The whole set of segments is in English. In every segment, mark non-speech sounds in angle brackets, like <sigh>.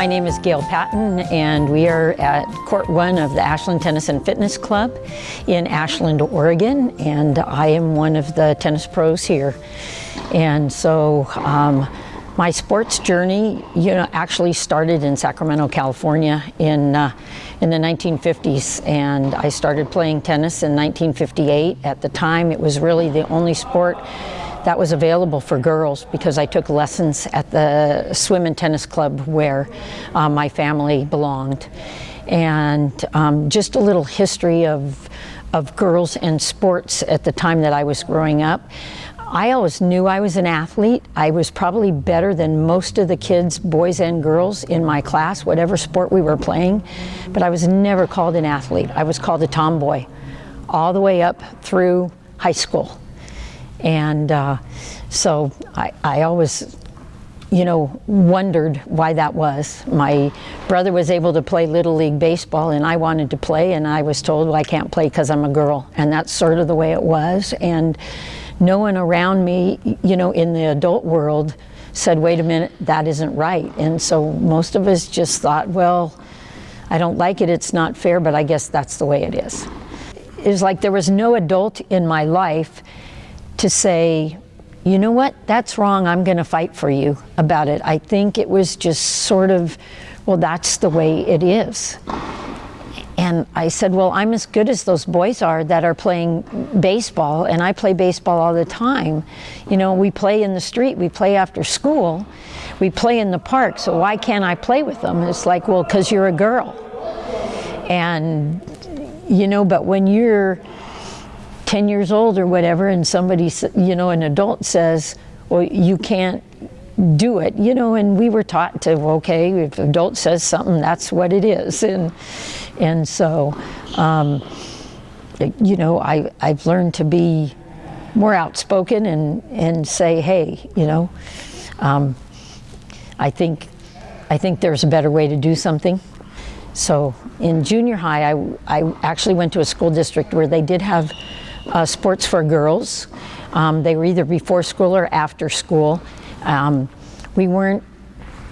My name is Gail Patton and we are at Court 1 of the Ashland Tennis and Fitness Club in Ashland, Oregon and I am one of the tennis pros here. And so um, my sports journey, you know, actually started in Sacramento, California in, uh, in the 1950s and I started playing tennis in 1958. At the time it was really the only sport that was available for girls because I took lessons at the swim and tennis club where uh, my family belonged. And um, just a little history of, of girls and sports at the time that I was growing up. I always knew I was an athlete. I was probably better than most of the kids, boys and girls in my class, whatever sport we were playing, but I was never called an athlete. I was called a tomboy all the way up through high school. And uh, so I, I always, you know, wondered why that was. My brother was able to play Little League Baseball and I wanted to play and I was told, well, I can't play because I'm a girl. And that's sort of the way it was. And no one around me, you know, in the adult world said, wait a minute, that isn't right. And so most of us just thought, well, I don't like it, it's not fair, but I guess that's the way it is. It was like there was no adult in my life to say, you know what, that's wrong, I'm going to fight for you about it. I think it was just sort of, well, that's the way it is. And I said, well, I'm as good as those boys are that are playing baseball, and I play baseball all the time. You know, we play in the street, we play after school, we play in the park, so why can't I play with them? It's like, well, because you're a girl. And, you know, but when you're 10 years old or whatever and somebody, you know, an adult says, well, you can't do it, you know, and we were taught to, okay, if an adult says something, that's what it is. And, and so, um, you know, I, I've learned to be more outspoken and, and say, hey, you know, um, I think, I think there's a better way to do something. So in junior high, I, I actually went to a school district where they did have uh, sports for girls. Um, they were either before school or after school. Um, we weren't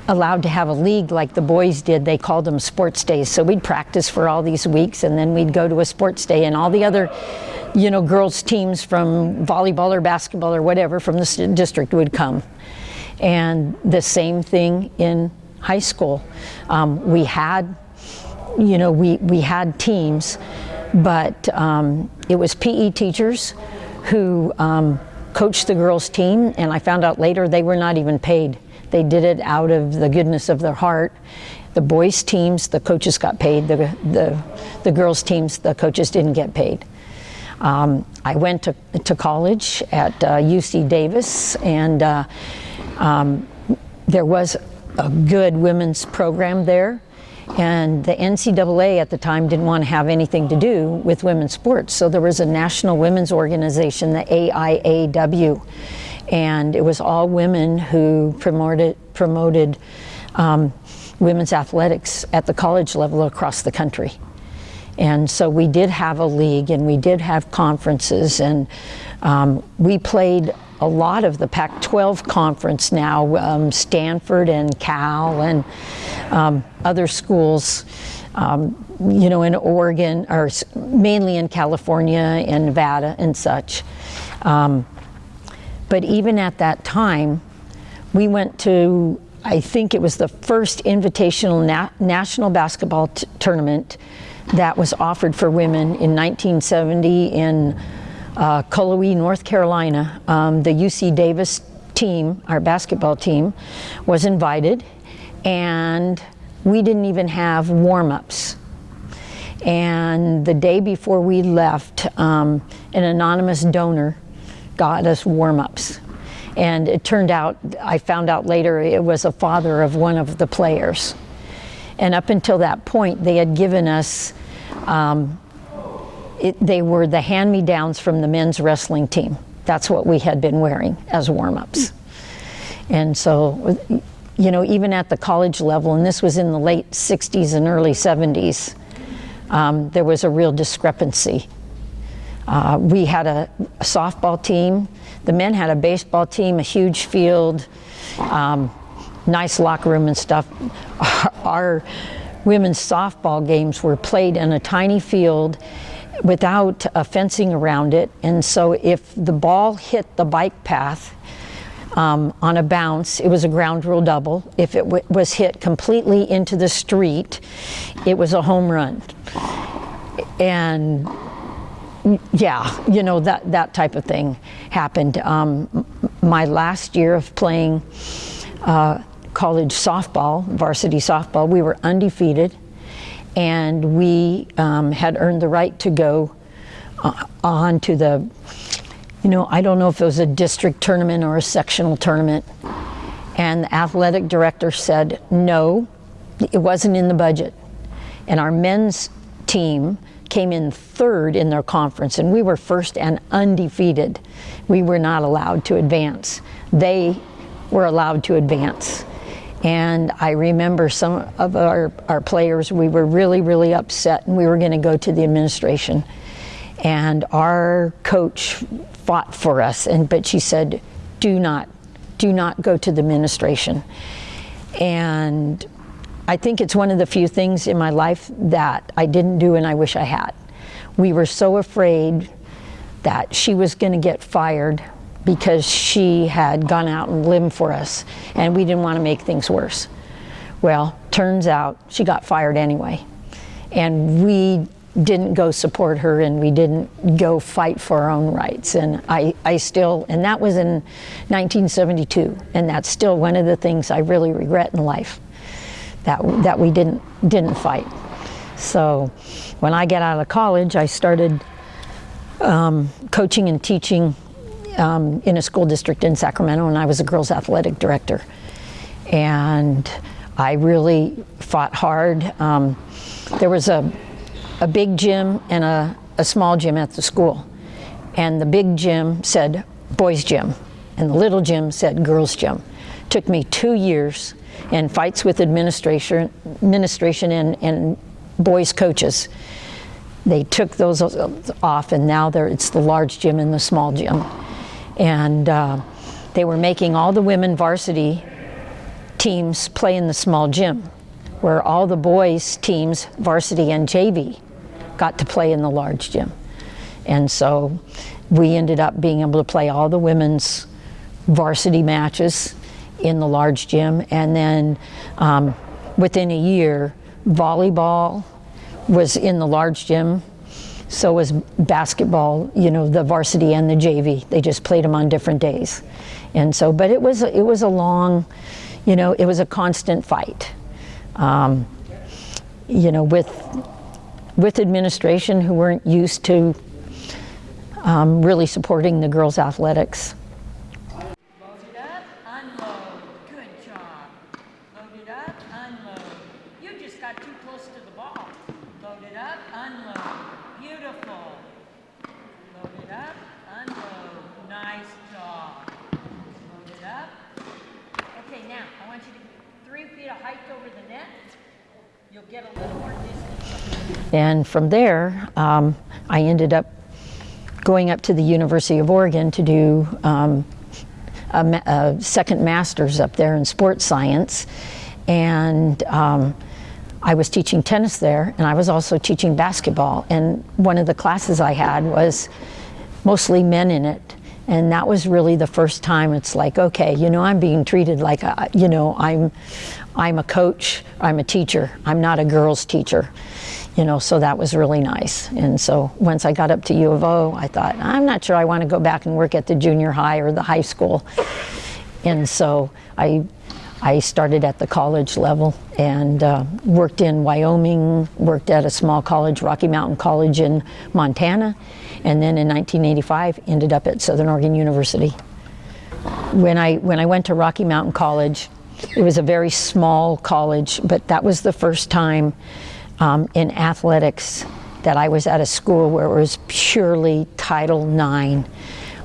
allowed to have a league like the boys did. They called them sports days. So we'd practice for all these weeks and then we'd go to a sports day and all the other you know, girls teams from volleyball or basketball or whatever from the district would come. And the same thing in high school. Um, we had, you know, we, we had teams but um, it was PE teachers who um, coached the girls team and I found out later they were not even paid. They did it out of the goodness of their heart. The boys teams, the coaches got paid. The, the, the girls teams, the coaches didn't get paid. Um, I went to, to college at uh, UC Davis and uh, um, there was a good women's program there and the NCAA at the time didn't want to have anything to do with women's sports. So there was a national women's organization, the AIAW, and it was all women who promoted, promoted um, women's athletics at the college level across the country. And so we did have a league and we did have conferences and um, we played a lot of the Pac-12 conference now, um, Stanford and Cal and um, other schools, um, you know, in Oregon, or mainly in California and Nevada and such. But even at that time, we went to, I think it was the first invitational na national basketball tournament that was offered for women in 1970 in uh, Cullowhee, North Carolina. Um, the UC Davis team, our basketball team, was invited and we didn't even have warm-ups. And the day before we left, um, an anonymous donor got us warm-ups. And it turned out, I found out later, it was a father of one of the players. And up until that point, they had given us, um, it, they were the hand-me-downs from the men's wrestling team. That's what we had been wearing as warm-ups. And so you know, even at the college level, and this was in the late 60s and early 70s, um, there was a real discrepancy. Uh, we had a, a, softball team. The men had a baseball team, a huge field, um, nice locker room and stuff. Our, <laughs> our women's softball games were played in a tiny field without a fencing around it. And so if the ball hit the bike path um, on a bounce, it was a ground rule double. If it was hit completely into the street, it was a home run. And yeah, you know, that, that type of thing happened. Um, my last year of playing uh, college softball, varsity softball, we were undefeated and we um, had earned the right to go uh, on to the, you know, I don't know if it was a district tournament or a sectional tournament. And the athletic director said, no, it wasn't in the budget. And our men's team came in third in their conference, and we were first and undefeated. We were not allowed to advance. They were allowed to advance. And I remember some of our, our players, we were really, really upset and we were going to go to the administration. And our coach fought for us, and but she said, do not, do not go to the administration. And I think it's one of the few things in my life that I didn't do and I wish I had. We were so afraid that she was going to get fired because she had gone out and lived for us and we didn't want to make things worse. Well, turns out she got fired anyway. And we didn't go support her and we didn't go fight for our own rights. And I, I still, and that was in 1972, and that's still one of the things I really regret in life, that, that we didn't, didn't fight. So when I got out of college, I started um, coaching and teaching um, in a school district in Sacramento, and I was a girls athletic director. And I really fought hard. Um, there was a, a big gym and a, a small gym at the school. And the big gym said boys gym, and the little gym said girls gym. Took me two years and fights with administration, administration and, and boys coaches. They took those off, and now it's the large gym and the small gym and uh, they were making all the women varsity teams play in the small gym, where all the boys teams, varsity and JV, got to play in the large gym. And so we ended up being able to play all the women's varsity matches in the large gym. And then um, within a year, volleyball was in the large gym so was basketball, you know, the varsity and the JV. They just played them on different days. And so, but it was, it was a long, you know, it was a constant fight. Um, you know, with, with administration who weren't used to um, really supporting the girls' athletics. And from there, um, I ended up going up to the University of Oregon to do um, a, a, second master's up there in sports science. And um, I was teaching tennis there, and I was also teaching basketball. And one of the classes I had was mostly men in it. And that was really the first time it's like, okay, you know, I'm being treated like, a, you know, I'm, I'm a coach, I'm a teacher, I'm not a girls teacher you know, so that was really nice. And so once I got up to U of O, I thought, I'm not sure I want to go back and work at the junior high or the high school. And so I, I started at the college level and uh, worked in Wyoming, worked at a small college, Rocky Mountain College in Montana, and then in 1985 ended up at Southern Oregon University. When I, when I went to Rocky Mountain College, it was a very small college, but that was the first time um, in athletics that I was at a school where it was purely Title IX.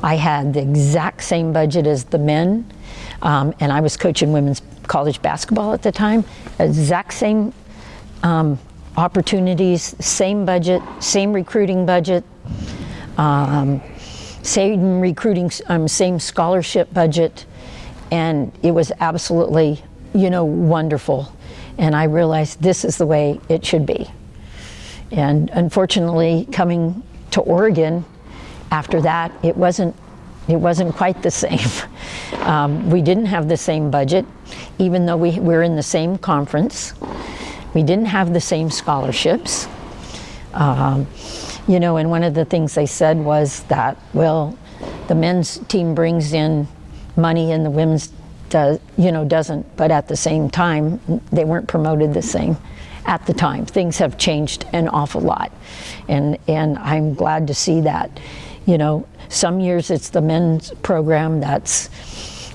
I had the exact same budget as the men, um, and I was coaching women's college basketball at the time. Exact same um, opportunities, same budget, same recruiting budget, um, same recruiting, um, same scholarship budget, and it was absolutely, you know, wonderful. And I realized this is the way it should be. And unfortunately, coming to Oregon after that, it wasn't it wasn't quite the <laughs> same. Um, we didn't have the same budget, even though we were in the same conference. We didn't have the same scholarships. Um, you know, and one of the things they said was that, well, the men's team brings in money and the women's does, you know, doesn't, but at the same time, they weren't promoted the same at the time. Things have changed an awful lot. And, and I'm glad to see that. You know, some years it's the men's program that's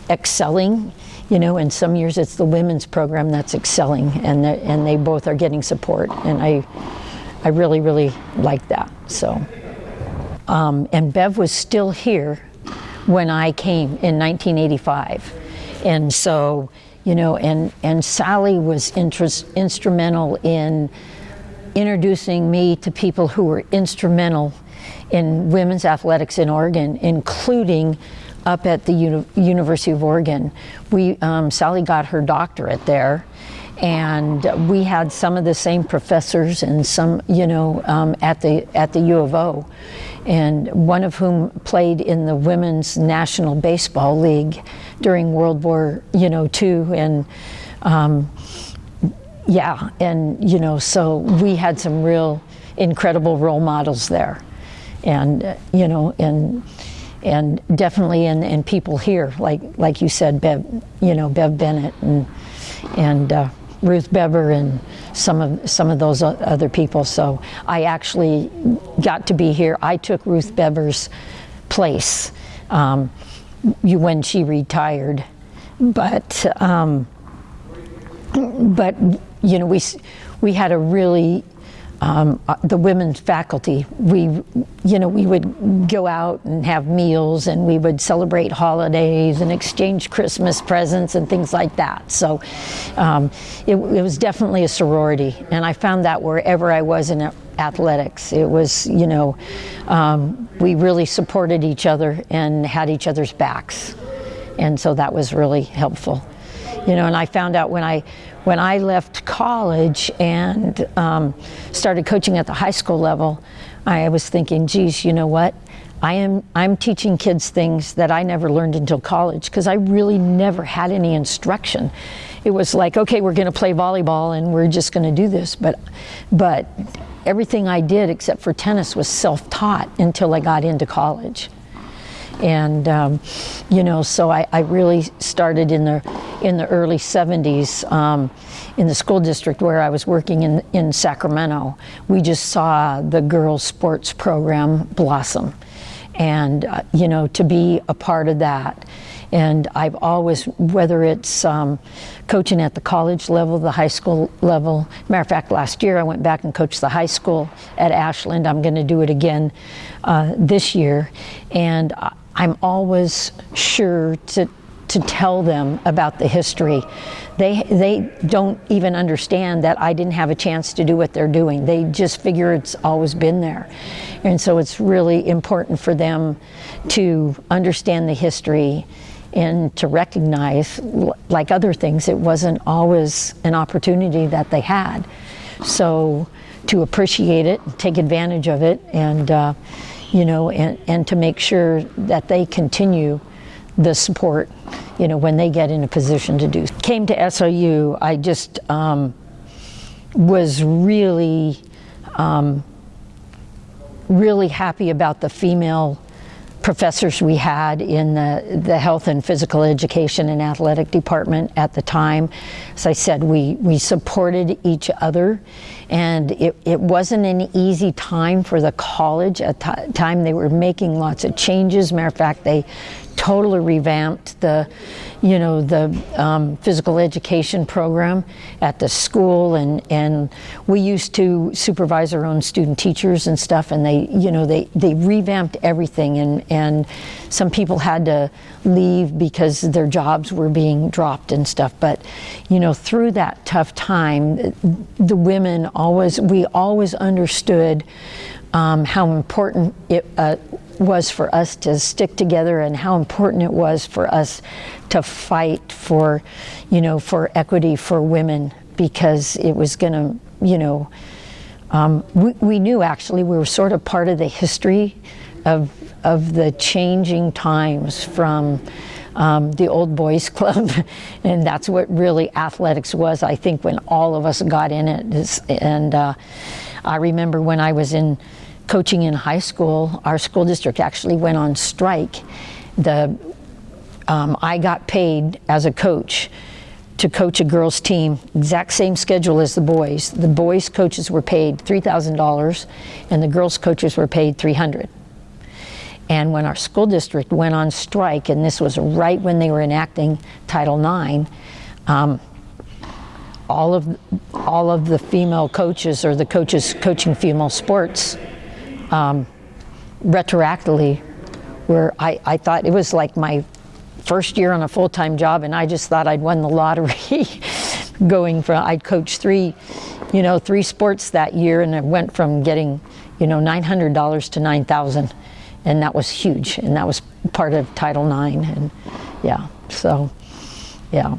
excelling, you know, and some years it's the women's program that's excelling, and and they both are getting support, and I, I really really like that. So, um, and Bev was still here when I came in 1985, and so, you know, and and Sally was interest, instrumental in introducing me to people who were instrumental in women's athletics in Oregon, including up at the Uni University of Oregon. We, um, Sally got her doctorate there and we had some of the same professors and some, you know, um, at the at the U of O, and one of whom played in the Women's National Baseball League during World War, you know, two, and um, yeah, and you know, so we had some real incredible role models there. And uh, you know and and definitely in, in people here like like you said Bev you know Bev Bennett and and uh, Ruth Bever and some of some of those other people. So I actually got to be here. I took Ruth Bever's place um, when she retired. But um, but you know we we had a really um, uh, the women's faculty, we, you know, we would go out and have meals and we would celebrate holidays and exchange Christmas presents and things like that. So um, it, it, was definitely a sorority. And I found that wherever I was in athletics, it was, you know, um, we really supported each other and had each other's backs. And so that was really helpful. You know, and I found out when I when I left college and um, started coaching at the high school level, I was thinking, geez, you know what? I am I'm teaching kids things that I never learned until college because I really never had any instruction. It was like, okay, we're going to play volleyball and we're just going to do this, but but everything I did except for tennis was self-taught until I got into college and um, you know so I, I, really started in the in the early 70s um, in the school district where I was working in in Sacramento we just saw the girls sports program blossom and uh, you know to be a part of that and I've always, whether it's um, coaching at the college level, the high school level. Matter of fact, last year I went back and coached the high school at Ashland. I'm going to do it again uh, this year. And I'm always sure to, to tell them about the history. They, they don't even understand that I didn't have a chance to do what they're doing. They just figure it's always been there. And so it's really important for them to understand the history and to recognize, like other things, it wasn't always an opportunity that they had. So to appreciate it, take advantage of it, and uh, you know, and, and to make sure that they continue the support, you know, when they get in a position to do. Came to SOU, I just um, was really, um, really happy about the female professors we had in the, the health and physical education and athletic department at the time. As I said, we, we supported each other and it, it wasn't an easy time for the college. At time they were making lots of changes. Matter of fact, they totally revamped the, you know, the um, physical education program at the school, and and we used to supervise our own student teachers and stuff, and they, you know, they they revamped everything, and and some people had to leave because their jobs were being dropped and stuff, but you know, through that tough time, the women always, we always understood um, how important it uh, was for us to stick together and how important it was for us to fight for, you know, for equity for women because it was going to, you know, um, we, we knew actually we were sort of part of the history of, of the changing times from um, the old boys <laughs> club. And that's what really athletics was I think when all of us got in it. And uh, I remember when I was in coaching in high school, our school district actually went on strike. The, um, I got paid as a coach to coach a girls team, exact same schedule as the boys. The boys coaches were paid $3,000 and the girls coaches were paid 300. And when our school district went on strike, and this was right when they were enacting Title IX, um, all of all of the female coaches or the coaches coaching female sports um, retroactively where I, I thought it was like my first year on a full-time job and I just thought I'd won the lottery <laughs> going from I'd coached three you know three sports that year and I went from getting you know $900 to 9,000 and that was huge and that was part of Title IX and yeah so yeah.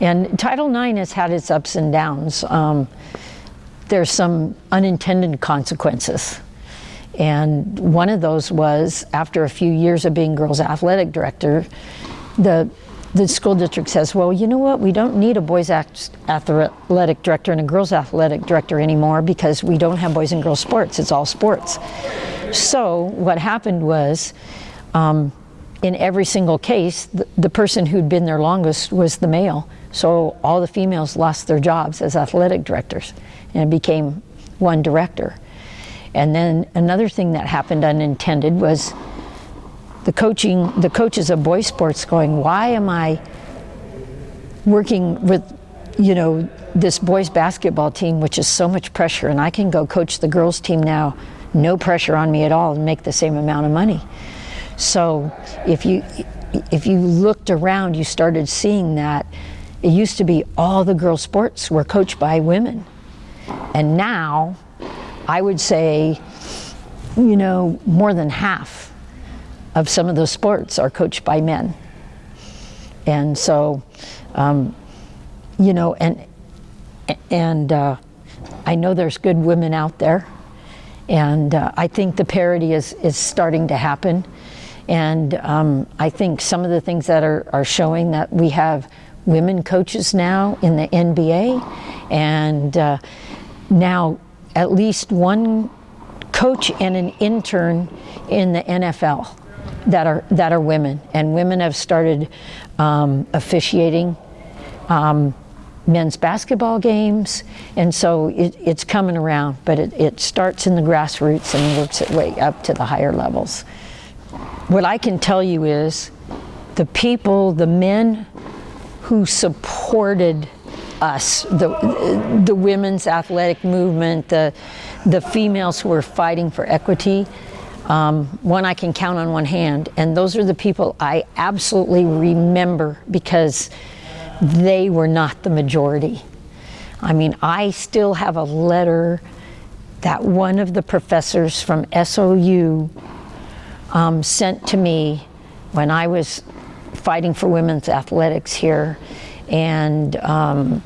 And Title IX has had its ups and downs. Um, there's some unintended consequences and one of those was after a few years of being girls athletic director, the the school district says, well, you know what, we don't need a boys athletic director and a girls athletic director anymore because we don't have boys and girls sports, it's all sports. So what happened was, um, in every single case, the, the person who'd been there longest was the male. So all the females lost their jobs as athletic directors and it became one director. And then another thing that happened unintended was the coaching, the coaches of boys sports going, why am I working with, you know, this boys basketball team, which is so much pressure, and I can go coach the girls team now, no pressure on me at all, and make the same amount of money. So if you if you looked around, you started seeing that it used to be all the girls sports were coached by women, and now I would say, you know, more than half of some of those sports are coached by men. And so, um, you know, and and uh, I know there's good women out there, and uh, I think the parity is is starting to happen, and um, I think some of the things that are are showing that we have women coaches now in the NBA, and uh, now at least one coach and an intern in the NFL that are that are women, and women have started um, officiating um, men's basketball games, and so it, it's coming around. But it, it starts in the grassroots and works its way up to the higher levels. What I can tell you is, the people, the men who supported us, the, the women's athletic movement, the, the females who are fighting for equity, um, one I can count on one hand. And those are the people I absolutely remember because they were not the majority. I mean, I still have a letter that one of the professors from SOU um, sent to me when I was fighting for women's athletics here. And um,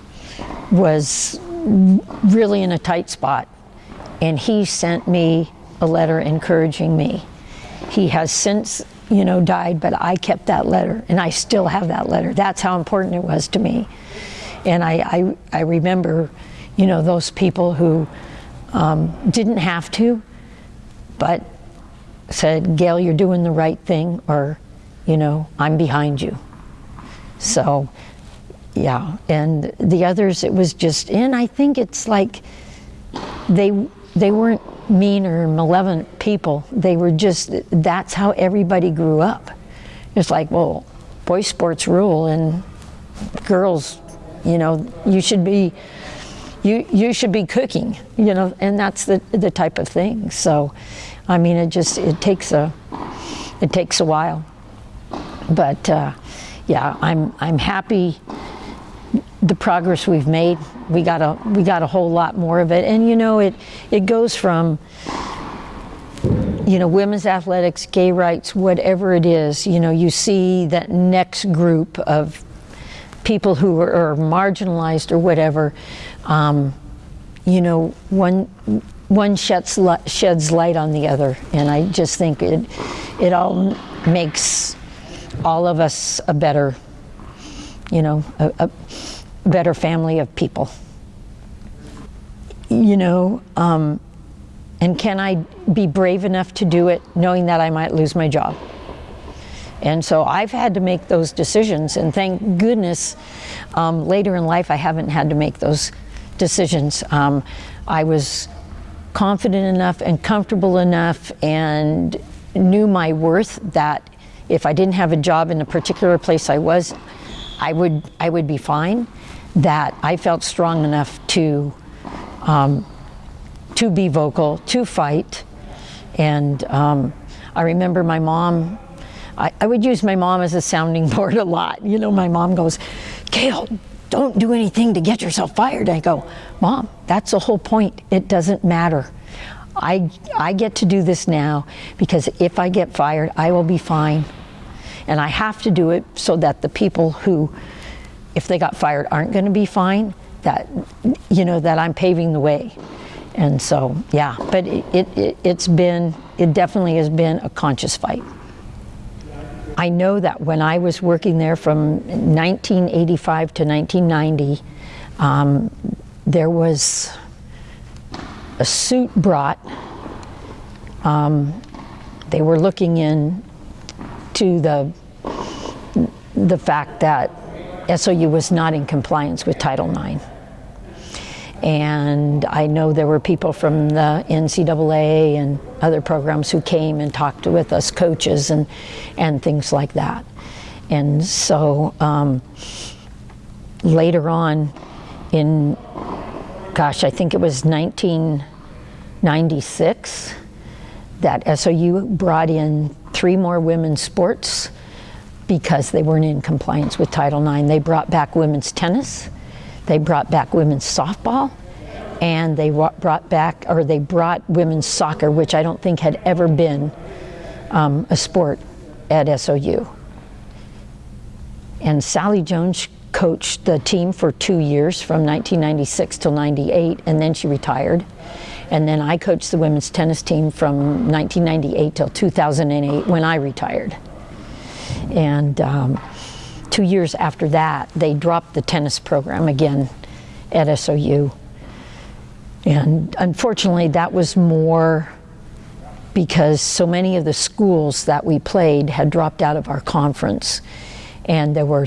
was really in a tight spot. And he sent me a letter encouraging me. He has since, you know, died, but I kept that letter and I still have that letter. That's how important it was to me. And I, I, I remember, you know, those people who um, didn't have to, but said, Gail, you're doing the right thing, or, you know, I'm behind you. So yeah, and the others, it was just, and I think it's like they they weren't mean or malevolent people. They were just, that's how everybody grew up. it's like, well, boy sports rule and girls, you know, you should be, you, you should be cooking, you know, and that's the, the type of thing. So, I mean, it just, it takes a, it takes a while. But, uh, yeah, I'm, I'm happy the progress we've made. We got a we got a whole lot more of it, and you know it it goes from you know women's athletics, gay rights, whatever it is. You know you see that next group of people who are, are marginalized or whatever. Um, you know one one sheds sheds light on the other, and I just think it it all makes all of us a better you know a, a better family of people. You know, um, and can I be brave enough to do it knowing that I might lose my job? And so I've had to make those decisions, and thank goodness um, later in life I haven't had to make those decisions. Um, I was confident enough and comfortable enough and knew my worth that if I didn't have a job in the particular place I was, I would, I would be fine that I felt strong enough to um, to be vocal, to fight, and um, I remember my mom. I, I, would use my mom as a sounding <laughs> board a lot. You know, my mom goes, "Gail, don't do anything to get yourself fired." I go, "Mom, that's the whole point. It doesn't matter." I, I get to do this now because if I get fired, I will be fine. And I have to do it so that the people who if they got fired aren't going to be fine, that, you know, that I'm paving the way. And so, yeah, but it, it, it's been, it definitely has been a conscious fight. I know that when I was working there from 1985 to 1990, um, there was a suit brought. Um, they were looking in to the the fact that SOU was not in compliance with Title IX. And I know there were people from the NCAA and other programs who came and talked with us coaches and, and things like that. And so um, later on in, gosh, I think it was 1996 that SOU brought in three more women's sports because they weren't in compliance with Title IX. They brought back women's tennis, they brought back women's softball, and they brought back, or they brought women's soccer, which I don't think had ever been um, a sport at SOU. And Sally Jones coached the team for two years from 1996 till 98, and then she retired. And then I coached the women's tennis team from 1998 till 2008 when I retired. And um, two years after that, they dropped the tennis program again at SOU. And unfortunately, that was more because so many of the schools that we played had dropped out of our conference. And there were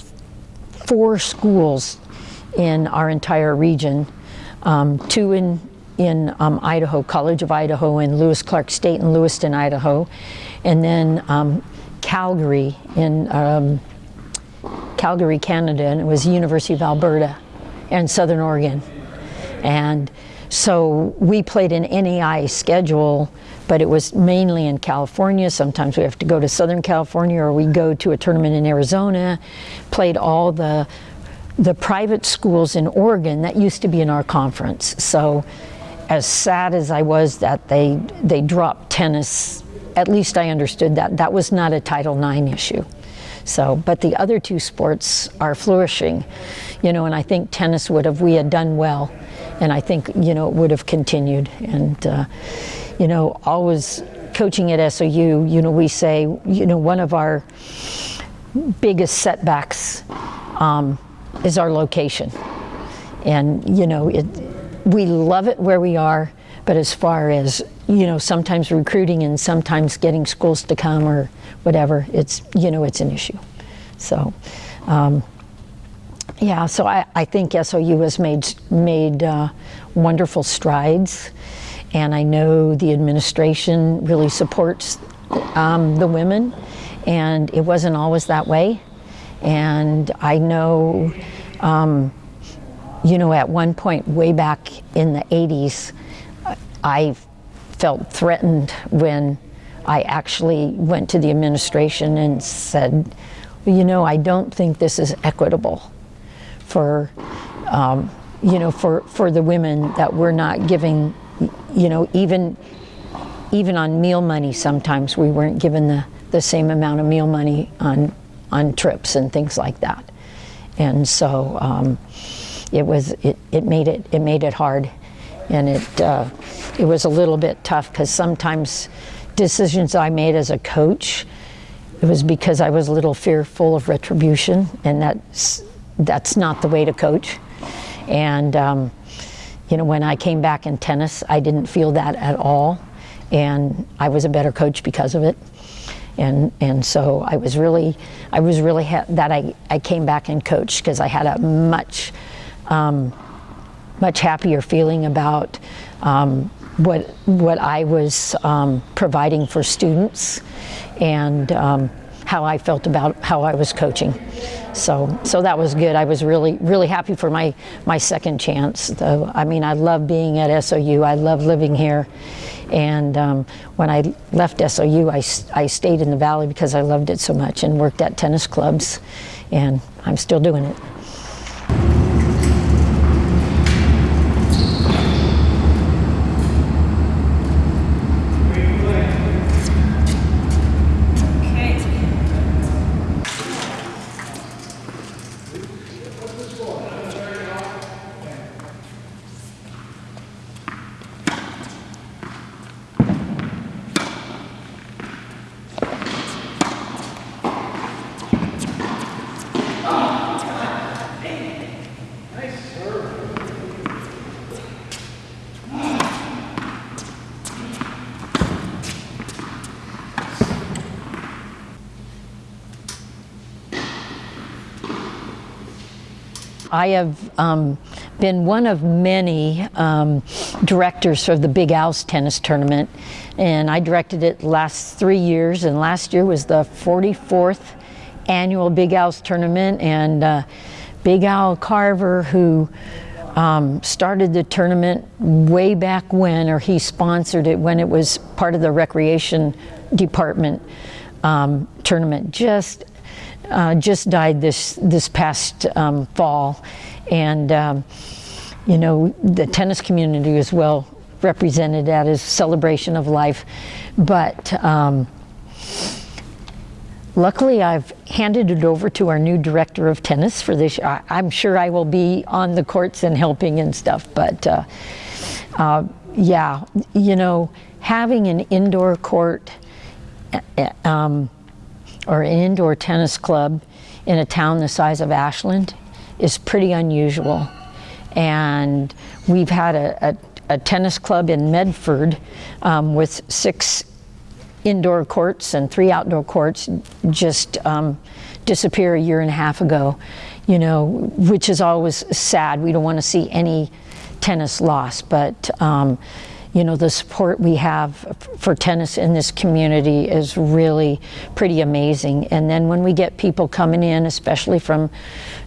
four schools in our entire region, um, two in, in um, Idaho, College of Idaho and Lewis Clark State in Lewiston, Idaho, and then um, Calgary in um, Calgary, Canada, and it was University of Alberta and Southern Oregon. And so we played an NAI schedule, but it was mainly in California. Sometimes we have to go to Southern California or we go to a tournament in Arizona. Played all the the private schools in Oregon that used to be in our conference. So as sad as I was that they they dropped tennis at least I understood that. That was not a Title IX issue. So, but the other two sports are flourishing, you know, and I think tennis would have, we had done well, and I think, you know, it would have continued. And, uh, you know, always coaching at SOU, you know, we say, you know, one of our biggest setbacks um, is our location. And, you know, it, we love it where we are, but as far as, you know, sometimes recruiting and sometimes getting schools to come or whatever, it's, you know, it's an issue. So, um, yeah, so I, I think SOU has made, made uh, wonderful strides. And I know the administration really supports um, the women and it wasn't always that way. And I know, um, you know, at one point way back in the 80s, I felt threatened when I actually went to the administration and said, well, you know, I don't think this is equitable for, um, you know, for, for the women that we're not giving, you know, even, even on meal money sometimes we weren't given the, the same amount of meal money on, on trips and things like that. And so um, it was, it, it made it, it made it hard. And it, uh, it was a little bit tough because sometimes decisions I made as a coach, it was because I was a little fearful of retribution, and that's that's not the way to coach. And um, you know, when I came back in tennis, I didn't feel that at all, and I was a better coach because of it. And and so I was really, I was really that I I came back and coached because I had a much. Um, much happier feeling about um, what what I was um, providing for students and um, how I felt about how I was coaching. So so that was good. I was really really happy for my my second chance. Though I mean I love being at SOU. I love living here. And um, when I left SOU, I, I stayed in the Valley because I loved it so much and worked at tennis clubs. And I'm still doing it. I have um, been one of many um, directors for the Big Al's tennis tournament, and I directed it last three years, and last year was the 44th annual Big Al's tournament, and uh, Big Al Carver, who um, started the tournament way back when, or he sponsored it when it was part of the recreation department um, tournament, just uh, just died this this past um, fall, and um, you know the tennis community is well represented at his celebration of life, but. Um, luckily, I've handed it over to our new director of tennis for this. I, am sure I will be on the courts and helping and stuff, but uh, uh, yeah, you know, having an indoor court uh, um, or an indoor tennis club in a town the size of Ashland is pretty unusual. And we've had a, a, a tennis club in Medford um, with six indoor courts and three outdoor courts just um, disappear a year and a half ago, you know, which is always sad. We don't want to see any tennis lost, but um, you know, the support we have for tennis in this community is really pretty amazing. And then when we get people coming in, especially from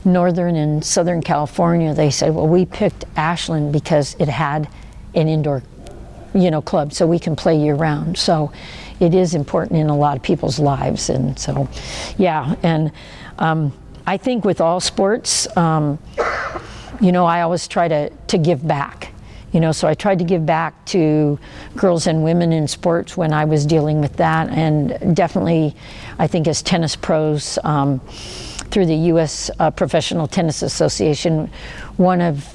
Northern and Southern California, they say, well, we picked Ashland because it had an indoor, you know, club so we can play year round. So it is important in a lot of people's lives. And so, yeah, and um, I think with all sports, um, you know, I always try to, to give back you know, so I tried to give back to girls and women in sports when I was dealing with that, and definitely, I think as tennis pros. Um, through the U.S. Uh, Professional Tennis Association, one of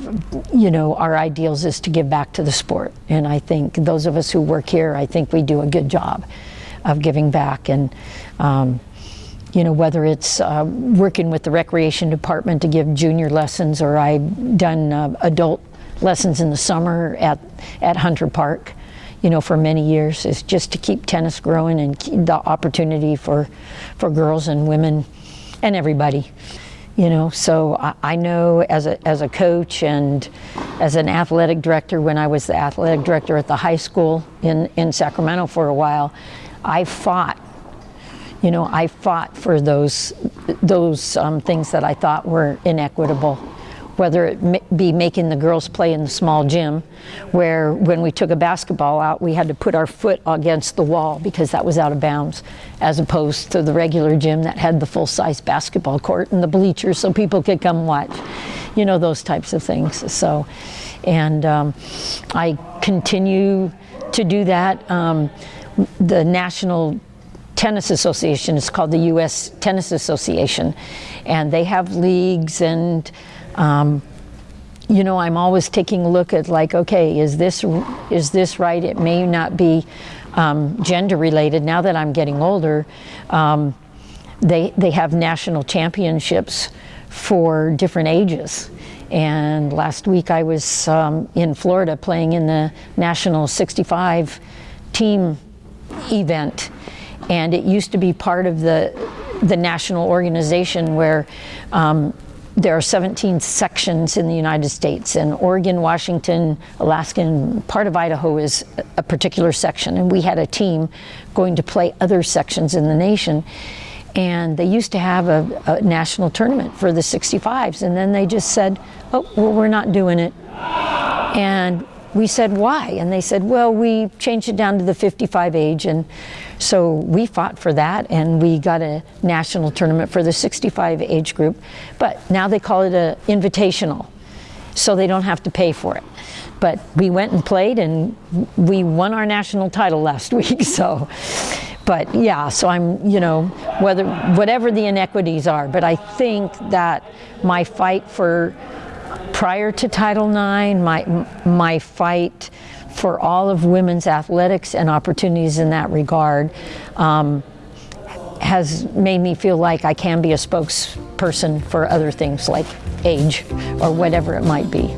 you know our ideals is to give back to the sport, and I think those of us who work here, I think we do a good job of giving back, and um, you know whether it's uh, working with the recreation department to give junior lessons, or I've done uh, adult lessons in the summer at, at Hunter Park, you know, for many years is just to keep tennis growing and the opportunity for, for girls and women and everybody. You know, so I, I know as a, as a coach and as an athletic director, when I was the athletic director at the high school in, in Sacramento for a while, I fought you know, I fought for those, those um, things that I thought were inequitable whether it be making the girls play in the small gym, where when we took a basketball out, we had to put our foot against the wall because that was out of bounds, as opposed to the regular gym that had the full size basketball court and the bleachers so people could come watch. You know, those types of things. So, and um, I continue to do that. Um, the National Tennis Association is called the U.S. Tennis Association, and they have leagues and um, you know, I'm always taking a look at like, okay, is this is this right? It may not be um, gender related. Now that I'm getting older, um, they they have national championships for different ages. And last week I was um, in Florida playing in the national 65 team event, and it used to be part of the the national organization where um, there are 17 sections in the United States, and Oregon, Washington, Alaska, and part of Idaho is a particular section. And we had a team going to play other sections in the nation. And they used to have a, a national tournament for the 65s, and then they just said, oh, well, we're not doing it. And we said, why? And they said, well, we changed it down to the 55 age. And so we fought for that and we got a national tournament for the 65 age group. But now they call it a invitational. So they don't have to pay for it. But we went and played and we won our national title last <laughs> week. So, but yeah, so I'm, you know, whether, whatever the inequities are, but I think that my fight for prior to Title IX, my, my fight for all of women's athletics and opportunities in that regard um, has made me feel like I can be a spokesperson for other things like age or whatever it might be.